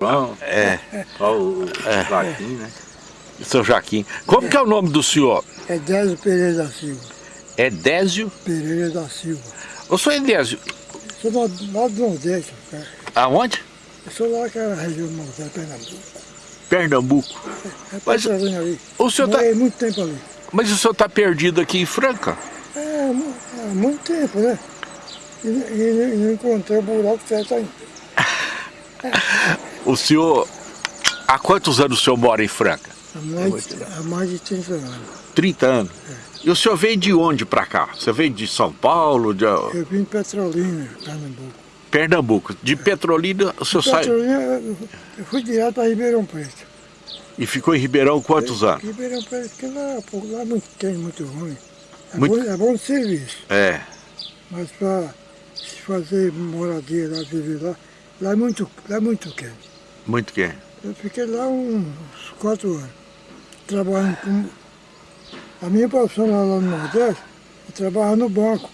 João, É, só o Joaquim, né? seu Joaquim. Como que é o nome do senhor? É Désio Pereira da Silva. Edésio? Pereira da Silva. Ô, senhor Edésio, Sou lá, lá do Nordeste, cara. aonde? Eu sou lá naquela região do Nordeste, Pernambuco. Pernambuco. É Mas Petrolina ali. o senhor tá- Morei muito tempo ali. Mas o senhor está perdido aqui em Franca? É, há muito tempo, né? E, e, e não encontrei o buraco certo ainda. O senhor... Há quantos anos o senhor mora em Franca? Há mais, há mais de 30 anos. 30 anos. E o senhor veio de onde para cá? Você veio de São Paulo, de Eu vim de Petrolina, Pernambuco. Pernambuco. De Petrolina, o senhor sai Petrolina, eu fui direto para Ribeirão Preto. e ficou em Ribeirão quantos anos? Ribeirão Preto, que lá, pô, lá é muito quente, muito ruim. É, Muito- Bom, é bom serviço. É. Mas para se fazer moradia lá, viver lá, lá é muito, lá é muito quente. Muito quente. Eu fiquei lá uns quatro anos, trabalhando com... A minha profissão lá, no Nordeste, eu trabalhava no banco,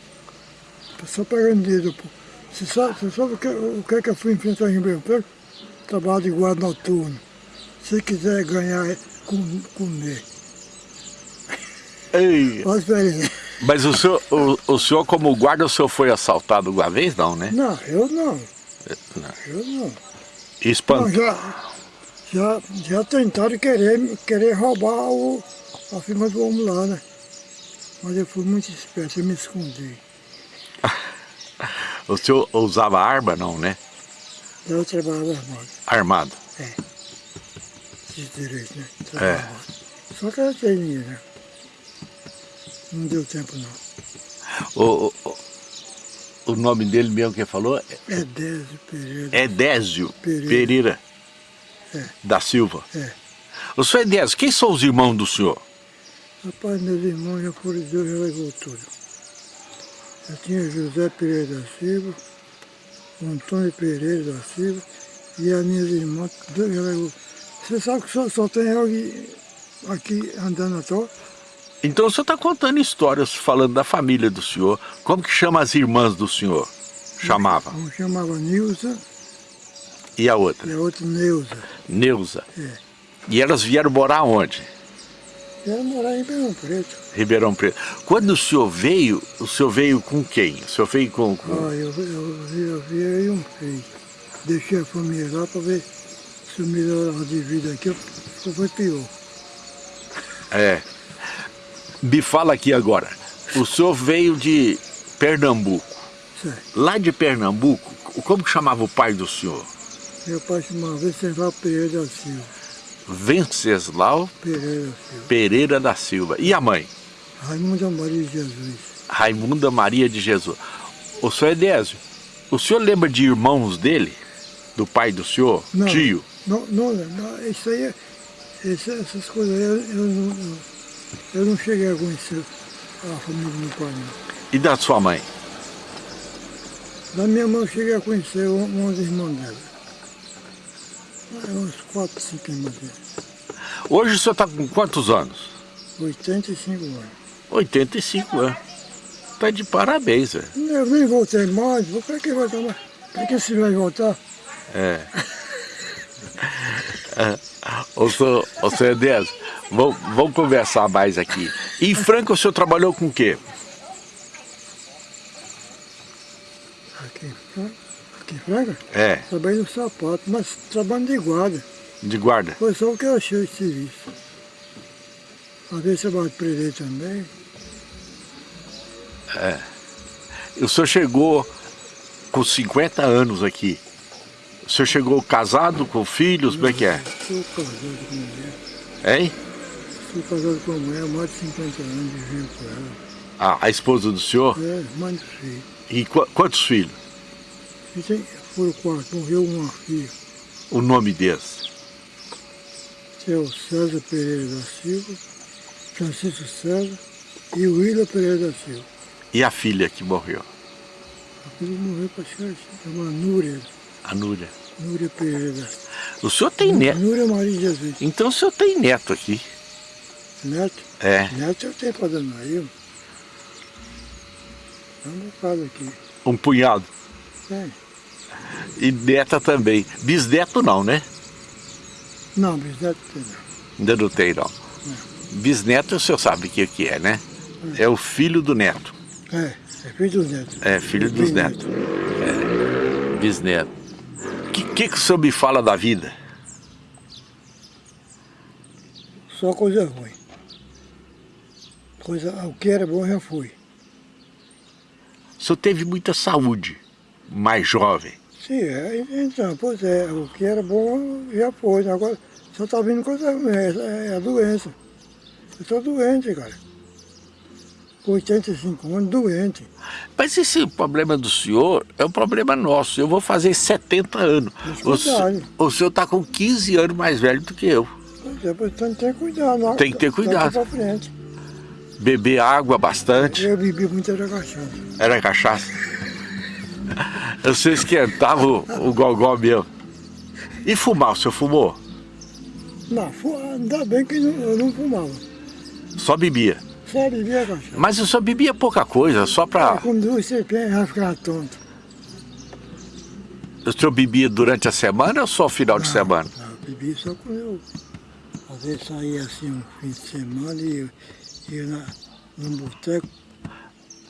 só pegando dinheiro. Você sabe, você sabe o, que, o que é que eu fui enfrentar em Ribeirão Preto? Trabalho de guarda noturno. Se quiser ganhar, é com, comer. Ei, experiência. mas o senhor, o, o senhor como guarda, o senhor foi assaltado uma vez? Não, né? Não, eu não, Não. eu não. Espanto. já, já, já tentaram querer, querer roubar o, a firma do homem lá, né? Mas eu fui muito esperto, eu me escondi. O senhor usava arma, não, né? Eu trabalhava armado, Armado. esses direitos, né? Trabalhava armado. Só que eu dinheiro, né? Não deu tempo não. O, o, o nome dele mesmo que falou É Désio Pereira. é Désio Pereira. Pereira, É. da Silva. É. O senhor Edésio, quem são os irmãos do senhor? Rapaz, meus irmãos já foram, levou tudo. Eu tinha José Pereira da Silva, Antônio Pereira da Silva e as minhas irmãs, Deus já levou. Você sabe que só, só tem eu aqui, aqui andando à toa? Então o senhor está contando histórias falando da família do senhor. Como que chama as irmãs do senhor? Chamava. Um chamava Nilza E a outra? e a outra Neuza. Neuza. É. E elas vieram morar onde? Vieram morar em Ribeirão Preto. Ribeirão Preto. Quando o senhor veio, o senhor veio com quem? O senhor veio com... com... Ah, eu, eu, vi, eu aí um filho. Deixei a família lá para ver se eu melhorava de vida aqui, foi pior. É. Me fala aqui agora. O senhor veio de Pernambuco. Lá de Pernambuco, como que chamava o pai do senhor? Meu pai chamava Venceslau Pereira da Silva. Venceslau Pereira da Silva. Pereira da Silva. E a mãe? Raimundo Maria de Jesus. Raimunda Maria de Jesus. O senhor Edésio, o senhor lembra de irmãos dele? Do pai do senhor? Não. Tio? Não, não, não isso aí, é- essas coisas aí, eu, eu, não, eu, não cheguei a conhecer a família do meu pai. E da sua mãe? Da minha mãe eu cheguei a conhecer um- uns irmãos dela. Ah, Uns quatro, cinco irmãos dela. Hoje o senhor está com quantos anos? 85 anos. 85 anos. Tá de parabéns, velho. Eu nem voltei mais, por que que vai voltar mais? Por que se vai voltar? É. Ô, senhor, ô, senhor Edésio, vamos, vamos conversar mais aqui. E em Franca o senhor trabalhou com o quê? Aqui, aqui em Franca, É, trabalhei no sapato, mas trabalho de guarda. de guarda. Foi só o que eu achei de serviço. Às vezes trabalho de preso também. O senhor chegou com 50 anos aqui. O senhor chegou casado, com filhos, como é que é? Sou casado com mulher. Hein? Sou casado com mulher há mais de 50 anos, vivendo com ela. A, a esposa do senhor? É, mãe do filho. E qu- quantos filhos? E tem, foram quatro, morreu uma filha. O nome deles? Que é o César Pereira da Silva, Francisco César e o Willa Pereira da Silva. E a filha que morreu? A filha morreu para chama Núria, A Núria. Núria Pereira. O senhor tem neto. Núria Maria de Jesus. Então o senhor tem neto aqui. Neto? É. Neto eu tenho para aí. É um bocado aqui. Um punhado. Tem. E neta também. Bisneto não, né? Não, bisneto não. Ainda não tem, não. Bisneto o senhor sabe o que, que é, né? É o filho do neto. É, é filho dos netos. É, filho dos netos. É, bisneto. O que, que, que o senhor me fala da vida? Só coisa ruim. Coisa, o que era bom já foi. O senhor teve muita saúde, mais jovem. Sim, é, então, pois é, o que era bom já foi. Agora só está vindo coisa ruim, é, é a doença. Eu estou doente, cara. Com 85 anos, doente. Mas esse problema do senhor é um problema nosso. Eu vou fazer 70 anos. O, cuidado. o senhor está com 15 anos mais velho do que eu. Pois é, pois tem que ter cuidado. não- Tem que ter daqui cuidado. pra frente. Beber água bastante. Eu bebi muita cachaça. Era cachaça. Eu sei esquentava o, o gogó meu. E fumar, o senhor fumou? Não, ainda bem que não- eu não fumava. Só bebia. Só bebia cachaça. Mas o senhor bebia pouca coisa, só pra... Com duas cervejas já ficava tonto. O senhor bebia durante a semana ou só final de semana? Não, eu bebi só quando eu às vezes saía assim um fim de semana e ia na, num boteco.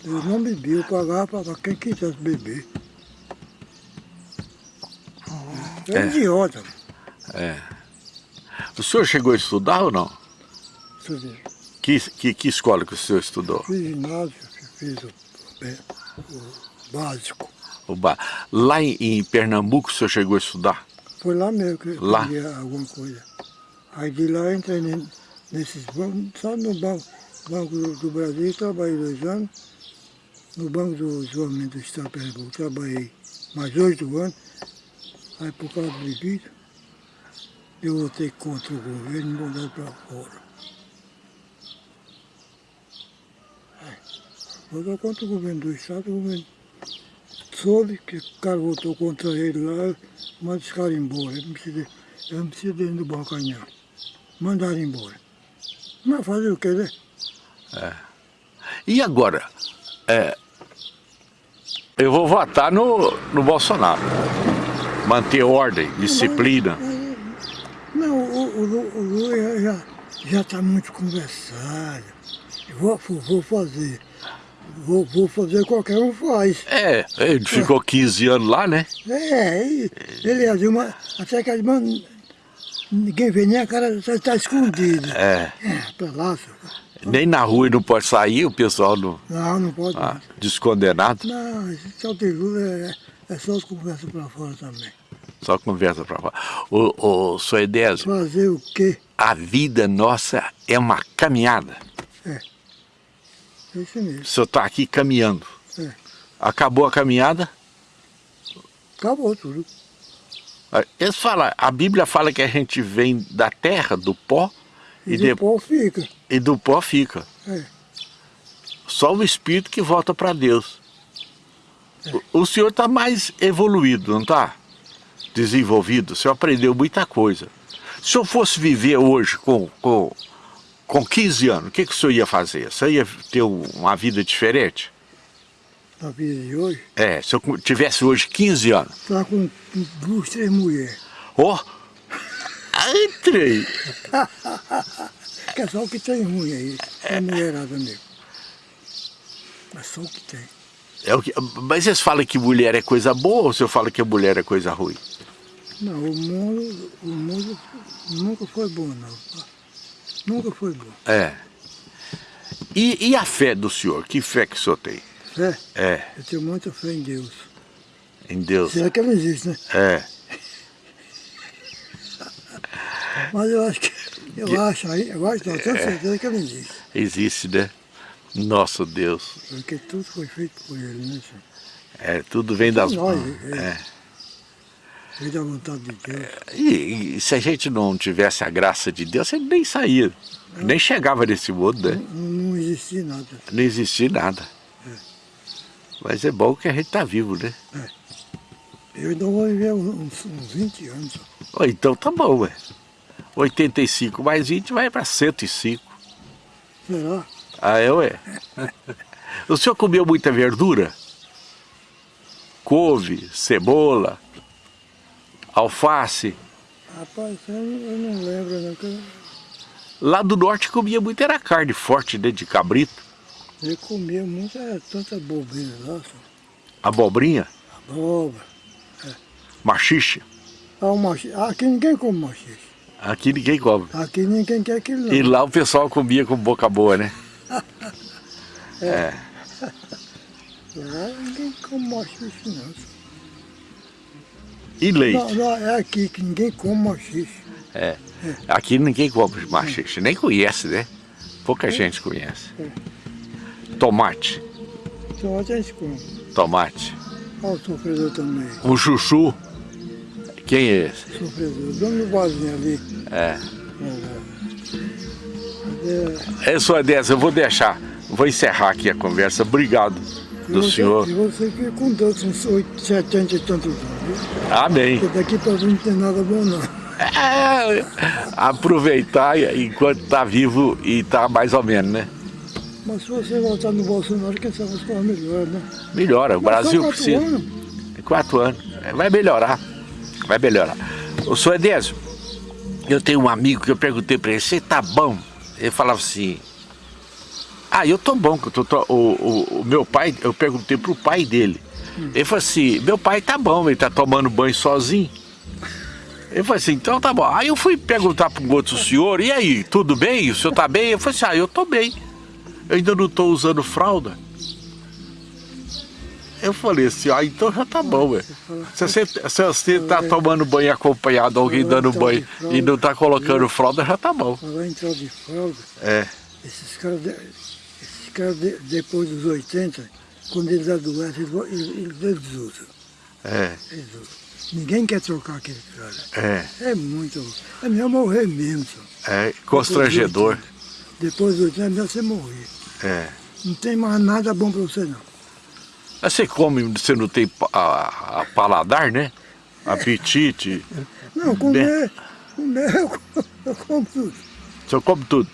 Eu não bebia, eu pagava para quem quisesse beber. Eu era É. idiota. O senhor chegou a estudar ou não? Estudei. Que, que, que escola que o senhor estudou? Fiz ginásio, fiz o, o- o básico. O ba- Lá em, em Pernambuco o senhor chegou a estudar? Foi lá mesmo que eu Lá? alguma coisa. Aí de lá eu entrei ne- nesses bancos, só no banco, banco do, do Brasil, trabalhei dois anos. No Banco do Desenvolvimento do Estado de Pernambuco, trabalhei mais oito anos. Aí por causa de bebida, eu votei contra o governo e mandaram para fora. Aí, Votou contra o governo do Estado, o governo soube que o cara votou contra ele lá, manda esse cara embora. Eu não preciso, eu dele no balcão, não. Mandaram embora. Mas fazer o que, né? E agora? É, eu vou votar no, no Bolsonaro. Manter ordem, disciplina. Não, o, o, o Lula já já está muito conversado. Eu vou, vou- fazer. Vou, vou fazer qualquer um faz. É, ele ficou 15 anos lá, né? É, e ele é de uma. Até que as mãos. Ninguém vê nem a cara, está escondido. É, É, pra lá, senhor. Nem na rua não pode sair, o pessoal não, Não, não pode. ah, descondenado, Não, esse de Lula é, é só as conversas pra fora também. só conversa pra fora. O, o senhor Edésio, Fazer o quê? a vida nossa é uma caminhada. É isso mesmo. O senhor está aqui caminhando. É. Acabou a caminhada, Acabou tudo. eles falam, a Bíblia fala que a gente vem da terra, do pó, E, e, de- depois fica. E do pó fica. É. Só o espírito que volta para Deus. O, o senhor está mais evoluído, não está? Desenvolvido, o senhor aprendeu muita coisa. Se eu fosse viver hoje com, com, com 15 anos, o que, que o senhor ia fazer? O senhor ia ter um- uma vida diferente? Na vida de hoje, É, se eu tivesse hoje 15 anos. tá com duas, três mulheres. Ó, entrei. Que é só o que tem ruim aí. É mulherada mesmo. É só o que tem. É o que, mas eles falam que mulher é coisa boa ou o senhor fala que mulher é coisa ruim? Não, o mundo, o mundo nunca foi bom, não. Nunca foi bom. É. E, e a fé do senhor? Que fé que o senhor tem? Fé, É, eu tenho muita fé em Deus. em Deus. Será que ela existe, né? É. Mas eu acho que. Eu acho aí, eu acho, não, tenho certeza que ela existe. Existe, né? Nosso Deus. Porque tudo foi feito por ele, né, senhor? É, tudo vem das mãos. é. É. Veio da vontade de Deus. E, e se a gente não tivesse a graça de Deus, ele nem saía. Nem chegava nesse mundo, né? Não, não existia nada. Não existia nada. Mas é bom que a gente tá vivo, né? Eu ainda vou viver uns, uns 20 anos. Ó, então tá bom, ué. 85 mais 20 vai para 105. Será? Ah, é, ué? O senhor comeu muita verdura? Couve, cebola, alface. Rapaz, eu, não- lembro, não. Lá do norte comia muito, era carne forte, né, de cabrito. Eu comia muito, era tanta lá, só. Abobrinha, abóbora. machixe. Ah, machi- Aqui ninguém come machixe. Aqui ninguém come. Aqui ninguém quer aquilo não. E lá o pessoal comia com boca boa, né? Lá ninguém come machixe não. E leite. Não, é aqui que ninguém come machixe. É. Aqui ninguém come machixe, nem conhece, né? Pouca gente conhece. Tomate, Só a gente come. tomate. Olha o sofredor também. O chuchu. Quem é esse? Sofredor. Dono do barzinho ali. É. É, É sua dessa, eu vou deixar. Vou encerrar aqui a conversa. Obrigado do você- senhor. E você fica com Deus uns 8, 70 e tantos anos. Amém. Porque daqui pra frente não tem nada bom não. É, aproveitar enquanto tá vivo e tá mais ou menos, né? Mas se você voltar no Bolsonaro, quem sabe as coisas melhoram, né? Melhora, o Mas Brasil quatro precisa. anos. Em quatro anos. É, Vai melhorar. Vai melhorar. Ô, senhor Edésio, eu tenho um amigo que eu perguntei pra ele, você tá bom? Ele falava assim, ah, eu tô bom, eu tô, tô- o, o, o meu pai, eu perguntei pro pai dele. Ele falou assim, meu pai tá bom, ele tá tomando banho sozinho. Ele falou assim, então tá bom. Aí eu fui perguntar para um outro senhor, e aí, tudo bem? O senhor tá bem? Eu falei assim, ah, eu tô bem. Eu ainda não tô usando fralda. Eu falei assim, ah, então já tá bom, ué. Se você, se você tá tomando banho acompanhado, alguém dando banho e não tá colocando fralda, já tá bom. Agora entrar de fralda, É, esses caras, esses caras de- depois dos 80, quando eles adoecem, eles, eles, eles, usam. é, Eles usam. Ninguém quer trocar aquele cara. é, É muito. É melhor morrer mesmo. Só. é constrangedor. Depois dos 80, é melhor você morrer. É. Não tem mais nada bom pra você não. Mas Você come, você não tem a, a paladar, né? Apetite. Não, comer, comer eu, como- eu como tudo. O senhor come tudo.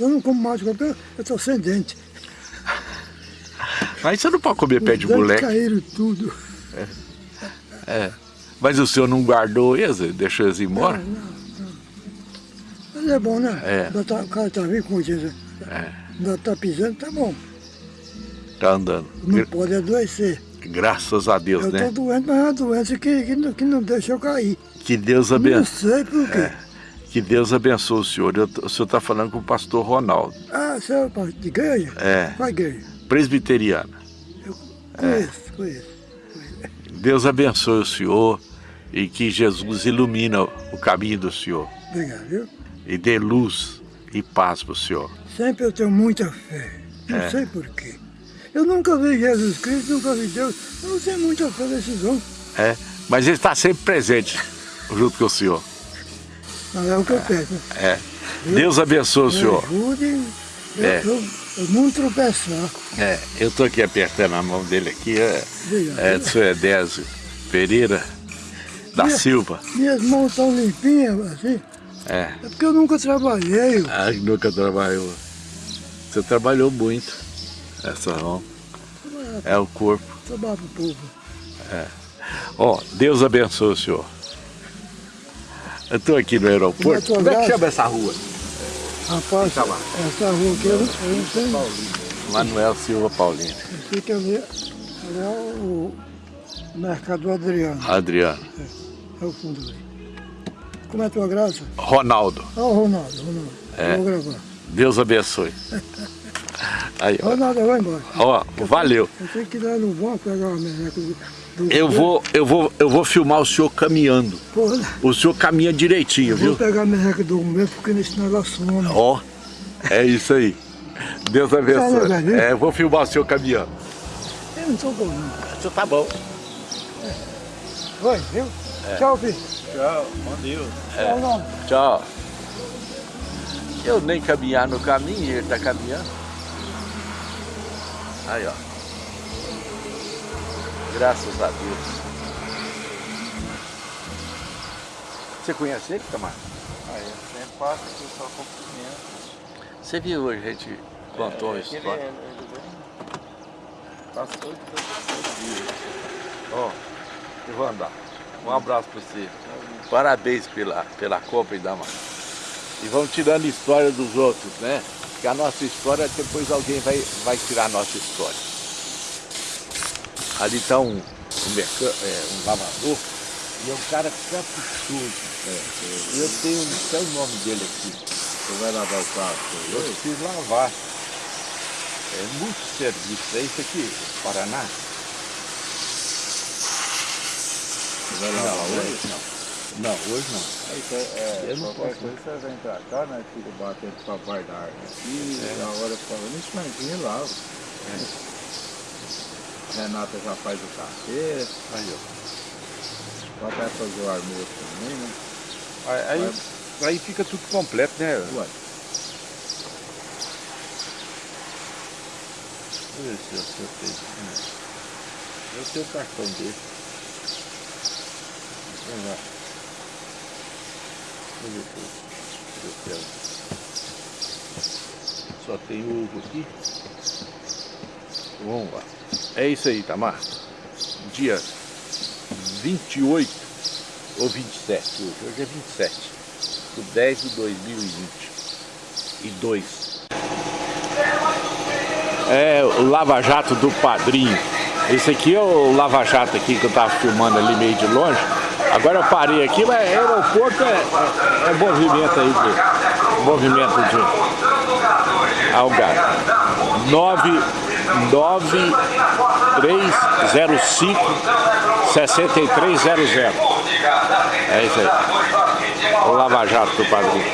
Eu não como mais, eu estou sem dente. Aí você não pode comer pé de moleque. caíram tudo. Mas o senhor não guardou eles, deixou eles embora? Mas é bom, né? É. O cara tá vivo com 80. É. Ainda tá pisando, tá bom. Tá andando. Não Gra- pode adoecer. Graças a Deus, eu né? tô doente, mas é uma doença que, que, não, que não deixa eu cair. Que Deus Não abençoe. sei por quê. Que Deus abençoe o senhor. Eu- o senhor está falando com o pastor Ronaldo, Ah, você é de igreja? É. Qual igreja? presbiteriano. Eu conheço, conheço. Deus abençoe o senhor e que Jesus ilumina o caminho do senhor Obrigado, viu? e dê luz e paz para o senhor. Sempre eu tenho muita fé. Não É. sei por quê. Eu nunca vi Jesus Cristo, nunca vi Deus. Eu não muita fé nesses homens. É, mas ele está sempre presente junto com o senhor. Mas é o que eu peço. É. Deus abençoe o senhor. ajude. Eu, É. eu, eu não tropeçar. É, eu estou aqui apertando a mão dele aqui, é, Obrigado. é do senhor Edésio Pereira da Minha- Silva. Minhas mãos estão limpinhas, assim. É. É porque eu nunca trabalhei. Ah, nunca trabalhou. Você trabalhou muito. Essa mão. É o corpo. Trabalho pro povo. Ó, Deus abençoe o senhor. Eu estou aqui no aeroporto. Como é que chama essa rua? Rapaz, lá. essa rua aqui eu, não tenho. Manuel Silva Paulino. Fica ali, ali é o Mercado Adriano. Adriano. É o fundo ali. Como é a tua graça? Ronaldo. Ah, o Ronaldo, Ronaldo. É. Vou gravar. Deus abençoe. Aí, ó. Eu vou embora. Ó, valeu. Eu tenho que ir lá no banco pegar uma merreca. Eu vou, eu vou, eu vou filmar o senhor caminhando. Pô, O senhor caminha direitinho, eu vou viu? pegar a merreca do meu porque nesse negócio some. Ó, é isso aí. Deus abençoe. Tá É, eu vou filmar o senhor caminhando. Eu não tô bom, não. Você tá bom. Vai, viu? Tchau, filho. Tchau, bom Deus. Tchau, Ronaldo. Tchau. Eu nem caminhar no caminho, ele tá caminhando. Aí, ó. Graças a Deus. Você conhece ele, Tamar? Aí, eu sempre passo aqui só cumprimento. Você viu hoje, a gente contou a É, história. ele vem- Passa todo todo dia. Ó, eu vou andar. Um abraço pra você. Parabéns pela, pela compra, Idamar. E vamos tirando história dos outros, né? Porque a nossa história, depois alguém vai, vai tirar a nossa história. Ali está um, um, é, um lavador e é um cara caprichoso. É, é, eu tenho até o nome dele aqui. Você vai lavar o carro? Eu preciso lavar. É muito serviço. É isso aqui, Paraná? Você vai lavar hoje? hoje não. Não, hoje não. Aí você, é, Eu não posso. coisa você vem pra cá, né? Fica batendo com a parte da árvore aqui, É. e a hora ficava no instrumentinho lá. Renata já faz o café, Aí, ó. pode até fazer o almoço também, né? Aí, aí, aí fica tudo completo, né? Ué, Deixa eu ver eu se eu tenho. Eu tenho o cartão dele. Vamos lá. Eu quero. Só tem uso aqui. Vamos lá. É isso aí, Tamar. Dia 28 ou 27 hoje. Hoje é 27. Do 10 de 2020. E 2. É o Lava Jato do Padrinho. Esse aqui é o Lava Jato aqui que eu tava filmando ali meio de longe. Agora eu parei aqui, mas aeroporto é, é, é movimento aí de. Movimento de Algarve. 9, 9 305 6300. É isso aí. O Lava Jato do Padrinho.